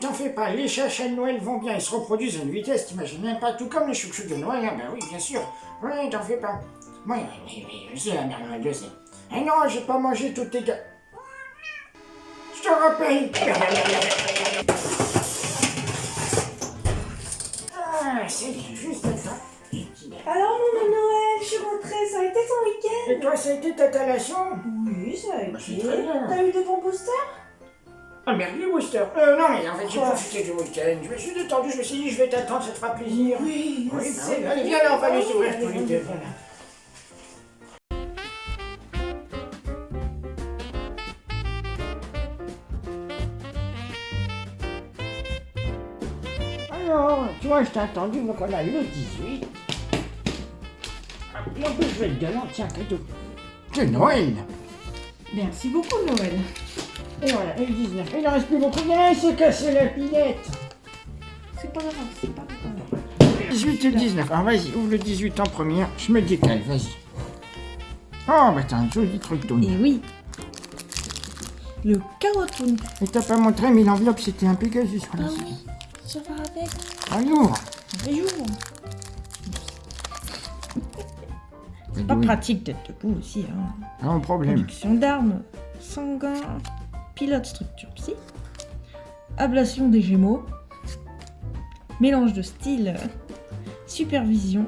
t'en fais pas, les chachas de Noël vont bien, ils se reproduisent à une vitesse, t'imagines même pas, tout comme les chouchous de Noël, hein, ben oui, bien sûr. Oui, t'en fais pas. Oui, oui, oui, je sais la mère Noël, je sais. Ah non, j'ai pas mangé toutes tes gars. Je te rappelle. Ah, c'est bien, juste ça. Alors, mon Noël, je suis rentrée, ça a été ton week-end? Et toi, ça a été ta collation Oui, ça a Bah, été. T'as eu de bons boosters? Ah merde, les Worcester. Euh, non, mais en fait, j'ai profité du week-end. Je me suis détendu, je me suis dit, je vais t'attendre, ça te fera plaisir. Oui, Oui, c'est allez, viens là, on va s'ouvrir allez, tous les deux. Voilà. Alors, tu vois, je t'ai attendu, donc on a le 18. Et en plus, je vais te galant, tiens, cadeau. C'est Noël Merci beaucoup, Noël. Et voilà, et le 19. Il en reste plus beaucoup. Il s'est cassé la pilette C'est pas grave, c'est pas grave. 18 et 19. Alors vas-y, ouvre le 18 en première. Je me décale, vas-y. Oh, bah t'as un joli truc, Tony. Et oui. Le carottone. Et t'as pas montré, mais l'enveloppe c'était un Pegasus. Ah oui, ça va avec. Allez, ouvre. Bonjour. C'est Pas pratique d'être debout aussi. Hein. De problème. Production d'armes, sanguin, pilote structure psy, ablation des gémeaux, mélange de style, supervision,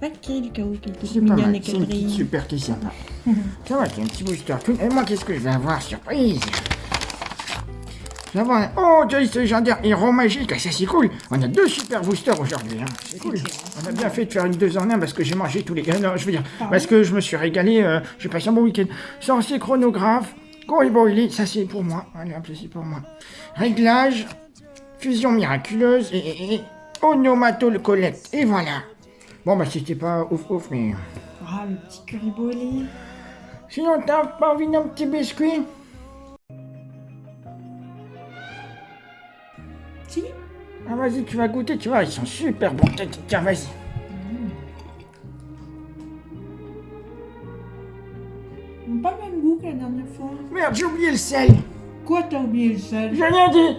Valkyrie du chaos, qui est mal, et c'est une petite quadrille. super qui est sympa. Ça va, c'est un petit booster. Et moi, qu'est-ce que je vais avoir Surprise? Un... Oh, Joyce légendaire, héros magique, ah, ça c'est cool. On a deux super boosters aujourd'hui, hein. c'est cool. On a bien fait de faire une deux en un parce que j'ai mangé tous les... euh, non, je veux dire, parce que je me suis régalé, euh, j'ai passé un bon week-end. Sorcier chronographe, Boilie, ça c'est pour moi. Allez, hop, c'est pour moi. Réglage, fusion miraculeuse et, et, et onomatocollecte. Et voilà. Bon, bah c'était pas ouf ouf, mais... Ah, le petit curry Sinon, t'as pas envie d'un petit biscuit? Si Ah, vas-y, tu vas goûter, tu vois, ils sont super bons. Tiens, vas-y. Pas le même goût que la dernière fois. Merde, j'ai oublié le sel. Quoi, t'as oublié le sel? J'ai rien dit.